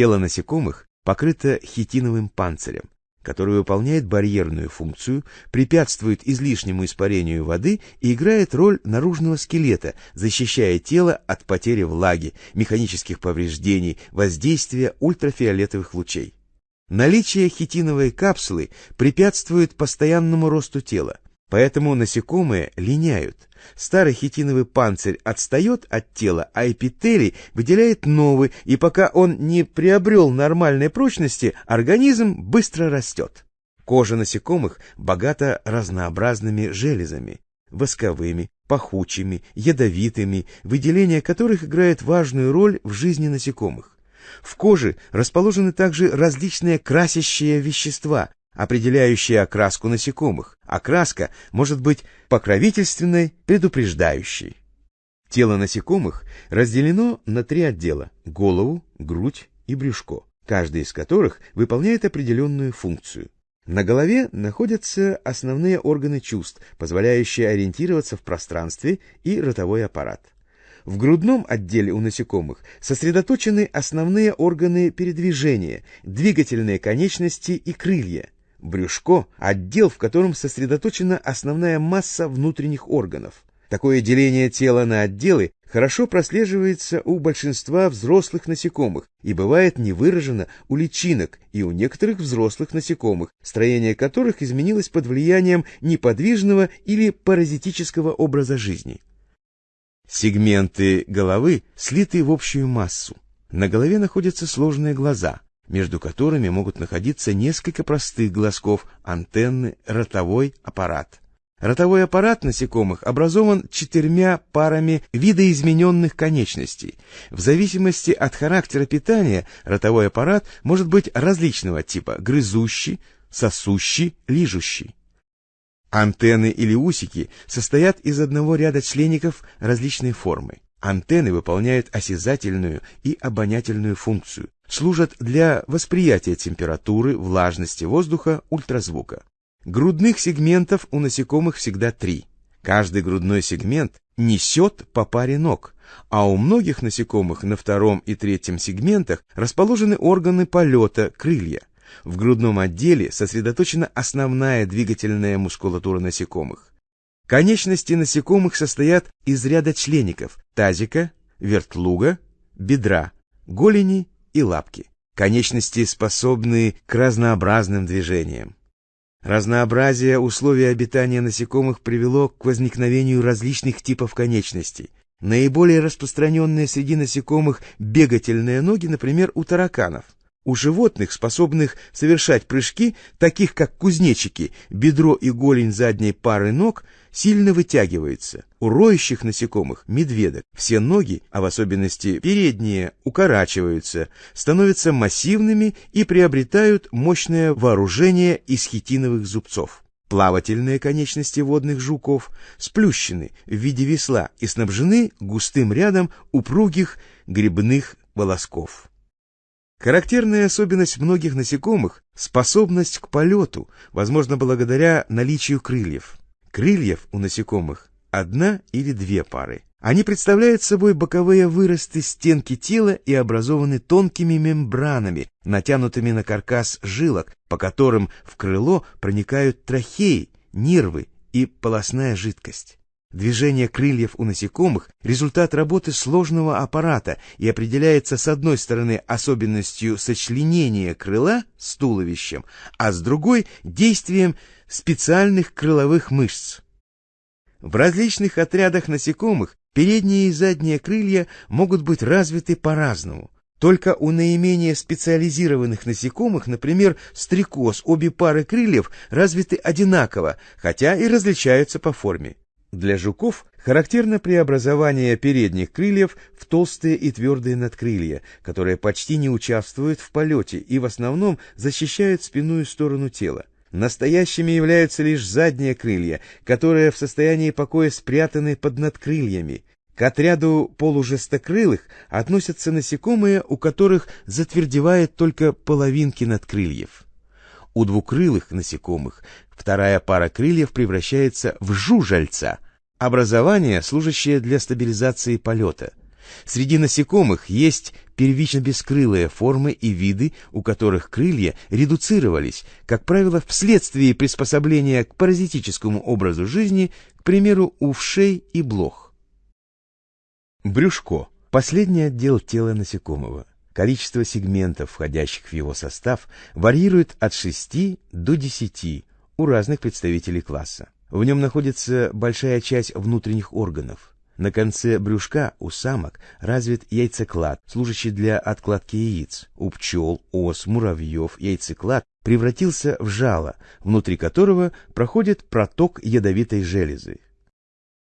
Тело насекомых покрыто хитиновым панцирем, который выполняет барьерную функцию, препятствует излишнему испарению воды и играет роль наружного скелета, защищая тело от потери влаги, механических повреждений, воздействия ультрафиолетовых лучей. Наличие хитиновой капсулы препятствует постоянному росту тела, поэтому насекомые линяют. Старый хитиновый панцирь отстает от тела, а эпителий выделяет новый, и пока он не приобрел нормальной прочности, организм быстро растет. Кожа насекомых богата разнообразными железами, восковыми, пахучими, ядовитыми, выделение которых играет важную роль в жизни насекомых. В коже расположены также различные красящие вещества, определяющие окраску насекомых. Окраска может быть покровительственной, предупреждающей. Тело насекомых разделено на три отдела – голову, грудь и брюшко, каждый из которых выполняет определенную функцию. На голове находятся основные органы чувств, позволяющие ориентироваться в пространстве и ротовой аппарат. В грудном отделе у насекомых сосредоточены основные органы передвижения, двигательные конечности и крылья. Брюшко – отдел, в котором сосредоточена основная масса внутренних органов. Такое деление тела на отделы хорошо прослеживается у большинства взрослых насекомых и бывает невыражено у личинок и у некоторых взрослых насекомых, строение которых изменилось под влиянием неподвижного или паразитического образа жизни. Сегменты головы слиты в общую массу. На голове находятся сложные глаза, между которыми могут находиться несколько простых глазков, антенны, ротовой аппарат. Ротовой аппарат насекомых образован четырьмя парами видоизмененных конечностей. В зависимости от характера питания ротовой аппарат может быть различного типа – грызущий, сосущий, лижущий. Антенны или усики состоят из одного ряда члеников различной формы. Антенны выполняют осязательную и обонятельную функцию, служат для восприятия температуры, влажности воздуха, ультразвука. Грудных сегментов у насекомых всегда три. Каждый грудной сегмент несет по паре ног, а у многих насекомых на втором и третьем сегментах расположены органы полета, крылья. В грудном отделе сосредоточена основная двигательная мускулатура насекомых. Конечности насекомых состоят из ряда члеников – тазика, вертлуга, бедра, голени и лапки. Конечности способны к разнообразным движениям. Разнообразие условий обитания насекомых привело к возникновению различных типов конечностей. Наиболее распространенные среди насекомых бегательные ноги, например, у тараканов – у животных, способных совершать прыжки, таких как кузнечики, бедро и голень задней пары ног сильно вытягиваются. У роющих насекомых, медведок, все ноги, а в особенности передние, укорачиваются, становятся массивными и приобретают мощное вооружение из хитиновых зубцов. Плавательные конечности водных жуков сплющены в виде весла и снабжены густым рядом упругих грибных волосков. Характерная особенность многих насекомых – способность к полету, возможно, благодаря наличию крыльев. Крыльев у насекомых одна или две пары. Они представляют собой боковые выросты стенки тела и образованы тонкими мембранами, натянутыми на каркас жилок, по которым в крыло проникают трахеи, нервы и полостная жидкость. Движение крыльев у насекомых – результат работы сложного аппарата и определяется с одной стороны особенностью сочленения крыла с туловищем, а с другой – действием специальных крыловых мышц. В различных отрядах насекомых передние и задние крылья могут быть развиты по-разному. Только у наименее специализированных насекомых, например, стрекоз, обе пары крыльев развиты одинаково, хотя и различаются по форме. Для жуков характерно преобразование передних крыльев в толстые и твердые надкрылья, которые почти не участвуют в полете и в основном защищают спинную сторону тела. Настоящими являются лишь задние крылья, которые в состоянии покоя спрятаны под надкрыльями. К отряду полужестокрылых относятся насекомые, у которых затвердевает только половинки надкрыльев. У двукрылых насекомых вторая пара крыльев превращается в жужальца, образование, служащее для стабилизации полета. Среди насекомых есть первично-бескрылые формы и виды, у которых крылья редуцировались, как правило, вследствие приспособления к паразитическому образу жизни, к примеру, у вшей и блох. Брюшко – последний отдел тела насекомого. Количество сегментов, входящих в его состав, варьирует от 6 до 10 у разных представителей класса. В нем находится большая часть внутренних органов. На конце брюшка у самок развит яйцеклад, служащий для откладки яиц. У пчел, ос, муравьев яйцеклад превратился в жало, внутри которого проходит проток ядовитой железы.